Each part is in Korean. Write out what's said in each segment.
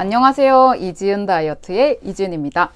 안녕하세요. 이지은 다이어트의 이지은입니다.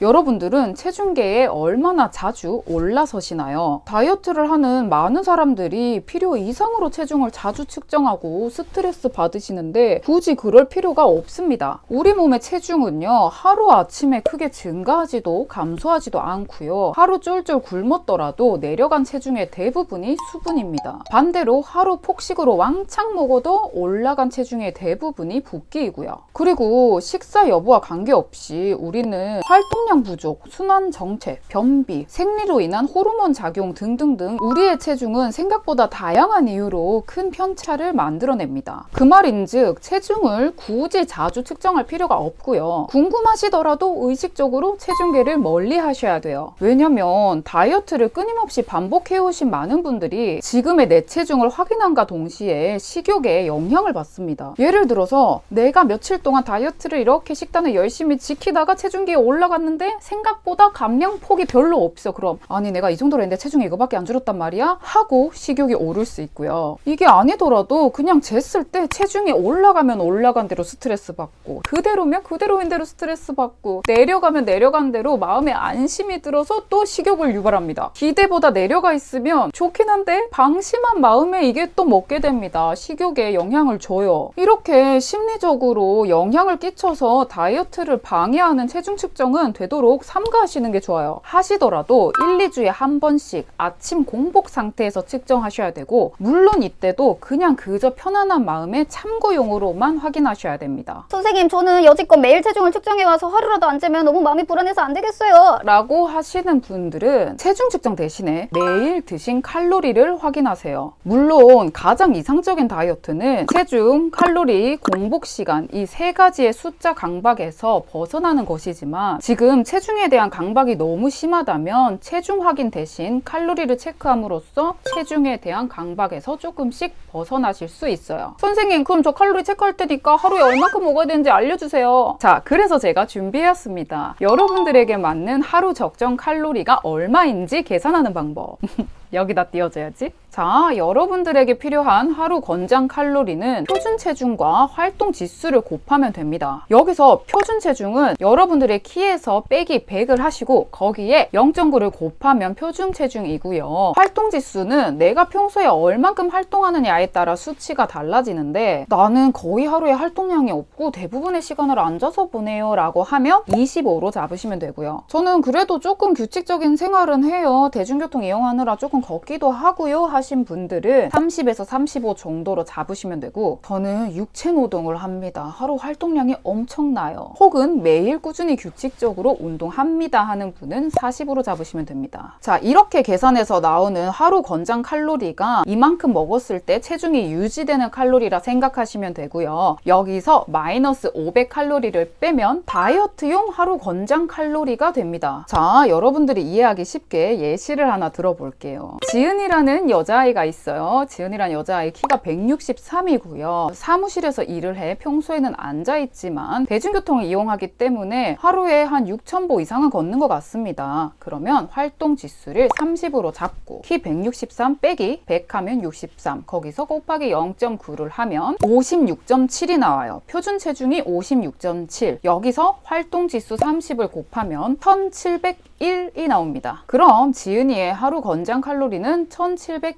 여러분들은 체중계에 얼마나 자주 올라서시나요? 다이어트를 하는 많은 사람들이 필요 이상으로 체중을 자주 측정하고 스트레스 받으시는데 굳이 그럴 필요가 없습니다. 우리 몸의 체중은요, 하루아침에 크게 증가하지도 감소하지도 않고요. 하루 쫄쫄 굶었더라도 내려간 체중의 대부분이 수분입니다. 반대로 하루 폭식으로 왕창 먹어도 올라간 체중의 대부분이 붓기이고요. 그리고 식사 여부와 관계없이 우리는 활동 활동량 부족, 순환 정체, 변비, 생리로 인한 호르몬 작용 등등등 우리의 체중은 생각보다 다양한 이유로 큰 편차를 만들어냅니다. 그 말인즉 체중을 굳이 자주 측정할 필요가 없고요. 궁금하시더라도 의식적으로 체중계를 멀리 하셔야 돼요. 왜냐면 다이어트를 끊임없이 반복해오신 많은 분들이 지금의 내 체중을 확인함과 동시에 식욕에 영향을 받습니다. 예를 들어서 내가 며칠 동안 다이어트를 이렇게 식단을 열심히 지키다가 체중계에 올라갔는데 했는데 생각보다 감량폭이 별로 없어. 그럼 아니 내가 이 정도로 했는데 체중이 이거밖에 안 줄었단 말이야? 하고 식욕이 오를 수 있고요. 이게 아니더라도 그냥 쟀을 때 체중이 올라가면 올라간 대로 스트레스 받고 그대로면 그대로인 대로 스트레스 받고 내려가면 내려간 대로 마음에 안심이 들어서 또 식욕을 유발합니다. 기대보다 내려가 있으면 좋긴 한데 방심한 마음에 이게 또 먹게 됩니다. 식욕에 영향을 줘요. 이렇게 심리적으로 영향을 끼쳐서 다이어트를 방해하는 체중 측정은 되 도록 삼가하시는 게 좋아요. 하시더라도 1, 2주에 한 번씩 아침 공복 상태에서 측정하셔야 되고 물론 이때도 그냥 그저 편안한 마음에 참고용으로만 확인하셔야 됩니다. 선생님 저는 여지껏 매일 체중을 측정해와서 하루라도 안 재면 너무 마음이 불안해서 안 되겠어요. 라고 하시는 분들은 체중 측정 대신에 매일 드신 칼로리를 확인하세요. 물론 가장 이상적인 다이어트는 체중, 칼로리, 공복 시간 이 세 가지의 숫자 강박에서 벗어나는 것이지만 지금 체중에 대한 강박이 너무 심하다면 체중 확인 대신 칼로리를 체크함으로써 체중에 대한 강박에서 조금씩 벗어나실 수 있어요. 선생님 그럼 저 칼로리 체크할 테니까 하루에 얼마큼 먹어야 되는지 알려주세요. 자 그래서 제가 준비했습니다. 여러분들에게 맞는 하루 적정 칼로리가 얼마인지 계산하는 방법. 여기다 띄워줘야지. 자, 여러분들에게 필요한 하루 권장 칼로리는 표준 체중과 활동 지수를 곱하면 됩니다. 여기서 표준 체중은 여러분들의 키에서 빼기 100을 하시고 거기에 0.9를 곱하면 표준 체중이고요. 활동 지수는 내가 평소에 얼만큼 활동하느냐에 따라 수치가 달라지는데 나는 거의 하루에 활동량이 없고 대부분의 시간을 앉아서 보내요 라고 하면 25로 잡으시면 되고요. 저는 그래도 조금 규칙적인 생활은 해요. 대중교통 이용하느라 조금 걷기도 하고요 하신 분들은 30에서 35 정도로 잡으시면 되고 저는 육체 노동을 합니다. 하루 활동량이 엄청나요. 혹은 매일 꾸준히 규칙적으로 운동합니다 하는 분은 40으로 잡으시면 됩니다. 자 이렇게 계산해서 나오는 하루 권장 칼로리가 이만큼 먹었을 때 체중이 유지되는 칼로리라 생각하시면 되고요. 여기서 마이너스 500칼로리를 빼면 다이어트용 하루 권장 칼로리가 됩니다. 자 여러분들이 이해하기 쉽게 예시를 하나 들어볼게요. 지은이라는 여자 아이가 있어요. 지은이라는 여자아이 키가 163이고요. 사무실에서 일을 해 평소에는 앉아있지만 대중교통을 이용하기 때문에 하루에 한 6,000보 이상은 걷는 것 같습니다. 그러면 활동 지수를 30으로 잡고 키 163 빼기 100 하면 63 거기서 곱하기 0.9를 하면 56.7이 나와요. 표준 체중이 56.7 여기서 활동 지수 30을 곱하면 1701이 나옵니다. 그럼 지은이의 하루 권장 칼로리 칼로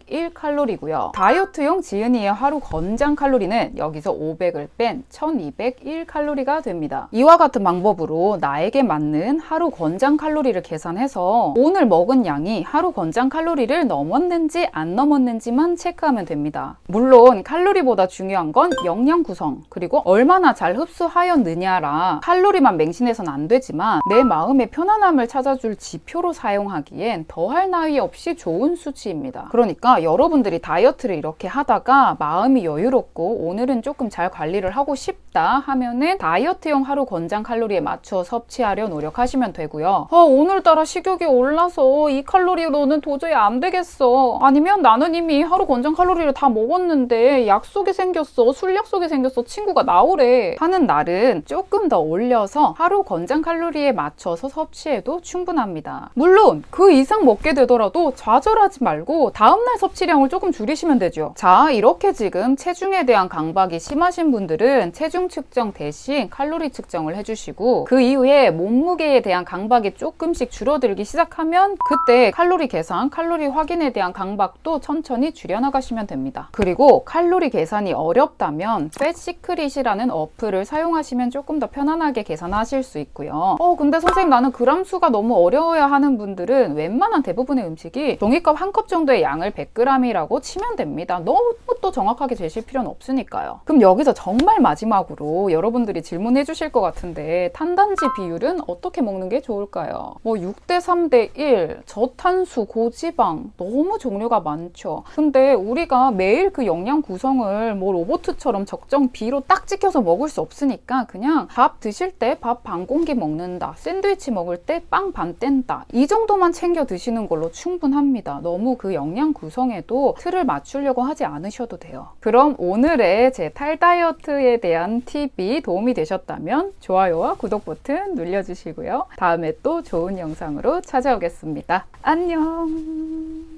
리는 1701칼로리고요. 다이어트용 지은이의 하루 권장 칼로리는 여기서 500을 뺀 1201칼로리가 됩니다. 이와 같은 방법으로 나에게 맞는 하루 권장 칼로리를 계산해서 오늘 먹은 양이 하루 권장 칼로리를 넘었는지 안 넘었는지만 체크하면 됩니다. 물론 칼로리보다 중요한 건 영양 구성 그리고 얼마나 잘 흡수하였느냐라 칼로리만 맹신해서는 안 되지만 내 마음의 편안함을 찾아줄 지표로 사용하기엔 더할 나위 없이 좋은 수치입니다. 그러니까 여러분들이 다이어트를 이렇게 하다가 마음이 여유롭고 오늘은 조금 잘 관리를 하고 싶다 하면은 다이어트용 하루 권장 칼로리에 맞춰 섭취하려 노력하시면 되고요. 아, 오늘따라 식욕이 올라서 이 칼로리로는 도저히 안 되겠어. 아니면 나는 이미 하루 권장 칼로리를 다 먹었는데 약속이 생겼어. 술 약속이 생겼어. 친구가 나오래. 하는 날은 조금 더 올려서 하루 권장 칼로리에 맞춰서 섭취해도 충분합니다. 물론 그 이상 먹게 되더라도 좌절 하지 말고 다음날 섭취량을 조금 줄이시면 되죠. 자 이렇게 지금 체중에 대한 강박이 심하신 분들은 체중 체중 측정 대신 칼로리 측정을 해주시고 그 이후에 몸무게에 대한 강박이 조금씩 줄어들기 시작하면 그때 칼로리 계산, 칼로리 확인에 대한 강박도 천천히 줄여나가시면 됩니다. 그리고 칼로리 계산이 어렵다면 팻시크릿이라는 어플을 사용하시면 조금 더 편안하게 계산하실 수 있고요. 어 근데 선생님 나는 그람 수가 너무 어려워야 하는 분들은 웬만한 대부분의 음식이 종이컵 한 컵 정도의 양을 100g이라고 치면 됩니다. 너무 또 정확하게 재실 필요는 없으니까요. 그럼 여기서 정말 마지막 으로 여러분들이 질문해 주실 것 같은데 탄단지 비율은 어떻게 먹는 게 좋을까요? 뭐 6대 3대 1, 저탄수, 고지방 너무 종류가 많죠. 근데 우리가 매일 그 영양 구성을 뭐 로보트처럼 적정 비로 딱 찍혀서 먹을 수 없으니까 그냥 밥 드실 때 밥 반 공기 먹는다. 샌드위치 먹을 때 빵 반 뗀다. 이 정도만 챙겨 드시는 걸로 충분합니다. 너무 그 영양 구성에도 틀을 맞추려고 하지 않으셔도 돼요. 그럼 오늘의 제 탈 다이어트에 대한 팁이 도움이 되셨다면 좋아요와 구독 버튼 눌러주시고요. 다음에 또 좋은 영상으로 찾아오겠습니다. 안녕!